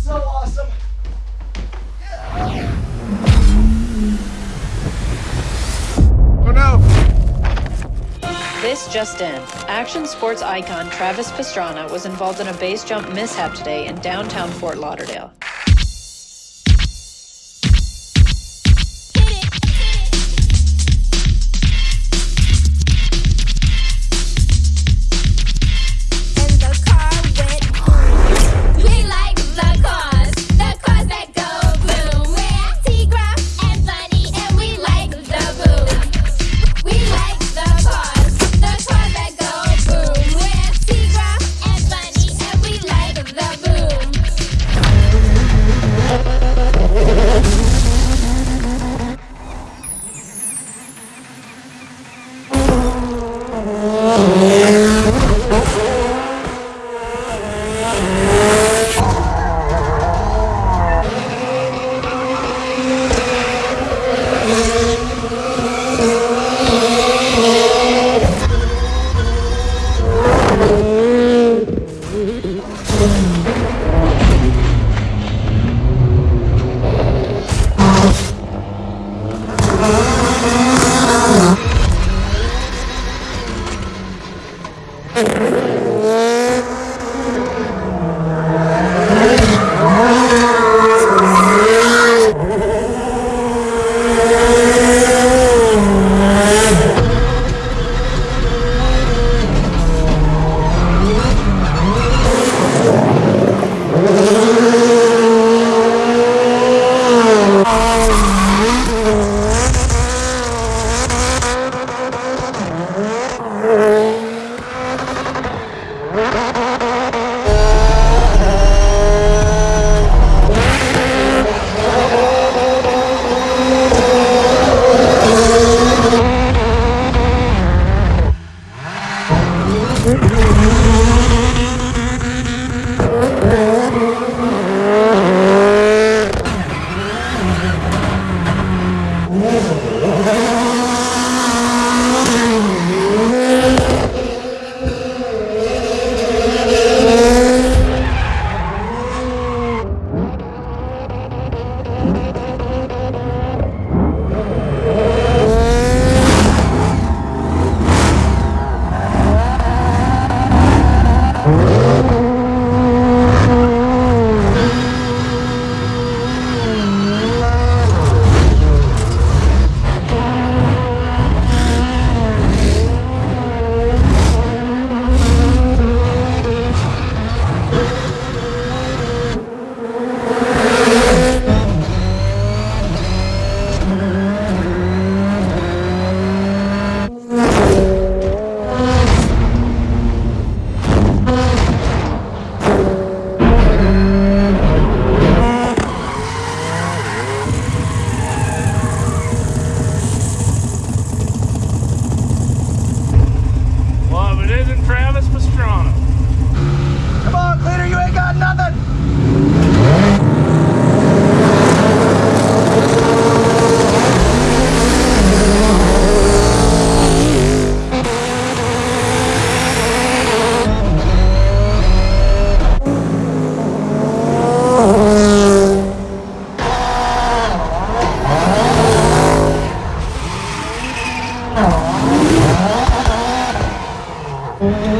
so awesome. Oh no! This just in. Action sports icon Travis Pastrana was involved in a base jump mishap today in downtown Fort Lauderdale. Thank. Mm-hmm.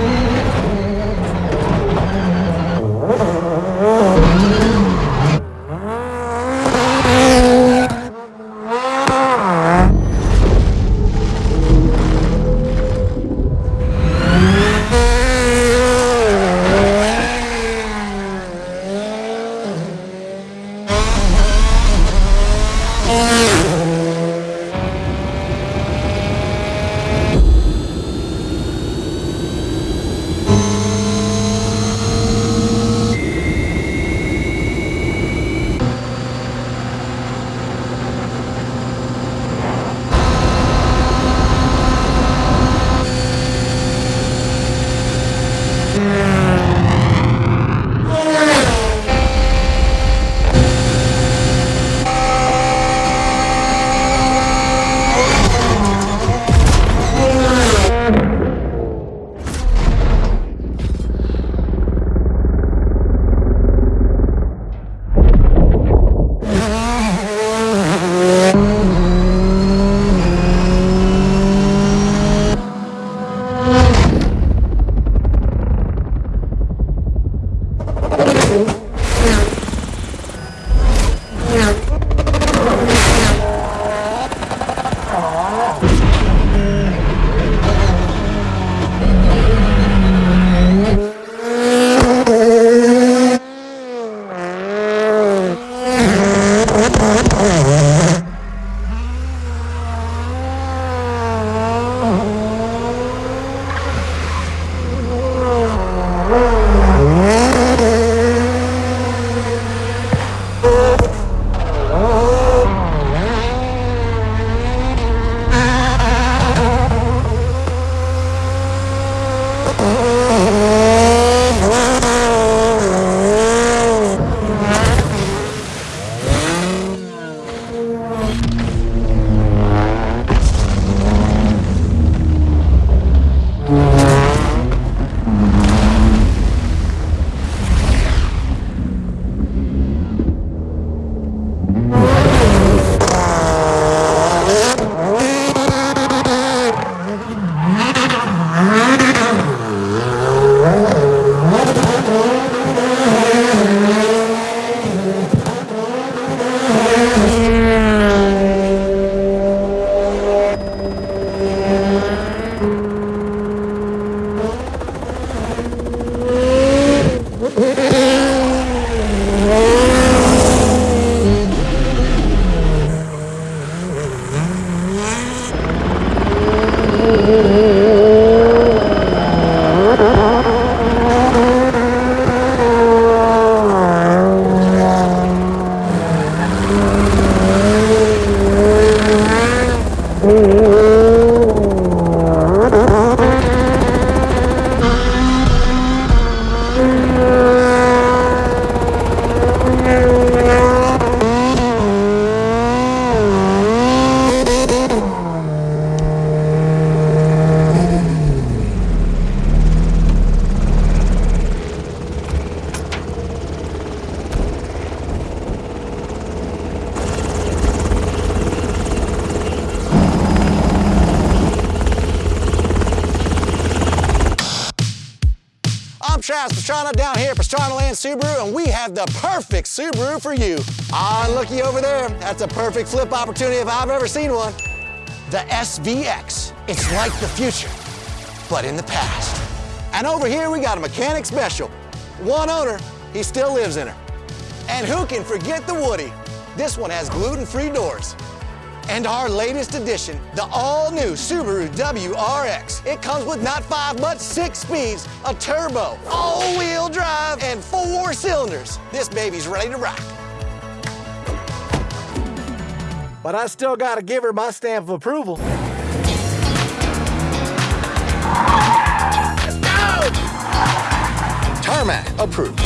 Oh, Travis Pastrana down here at Pastrana Land Subaru, and we have the perfect Subaru for you. Ah, looky over there. That's a perfect flip opportunity if I've ever seen one. The SVX. It's like the future, but in the past. And over here, we got a mechanic special. One owner, he still lives in her. And who can forget the Woody? This one has gluten-free doors. And our latest addition, the all-new Subaru WRX. It comes with not five, but six speeds, a turbo, all-wheel drive, and four cylinders. This baby's ready to rock. But I still gotta give her my stamp of approval. Let's go! Tarmac approved.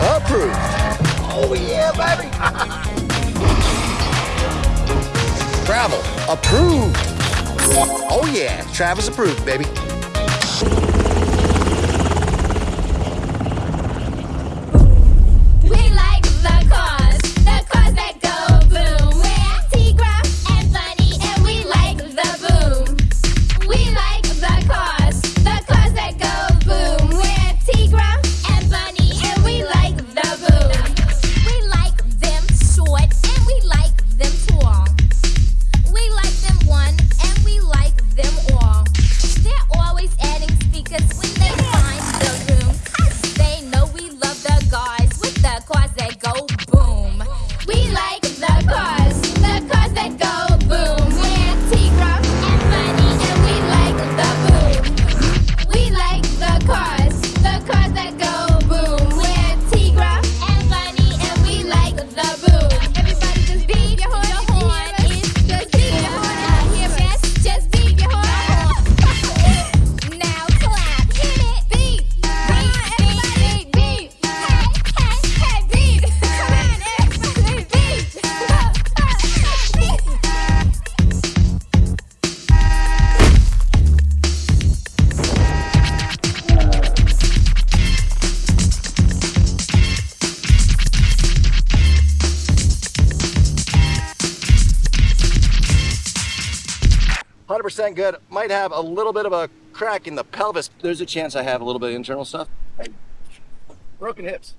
Approved. Oh yeah, baby. Gravel approved. Oh yeah, Travis approved, baby. 100% good. Might have a little bit of a crack in the pelvis. There's a chance I have a little bit of internal stuff. Broken hips.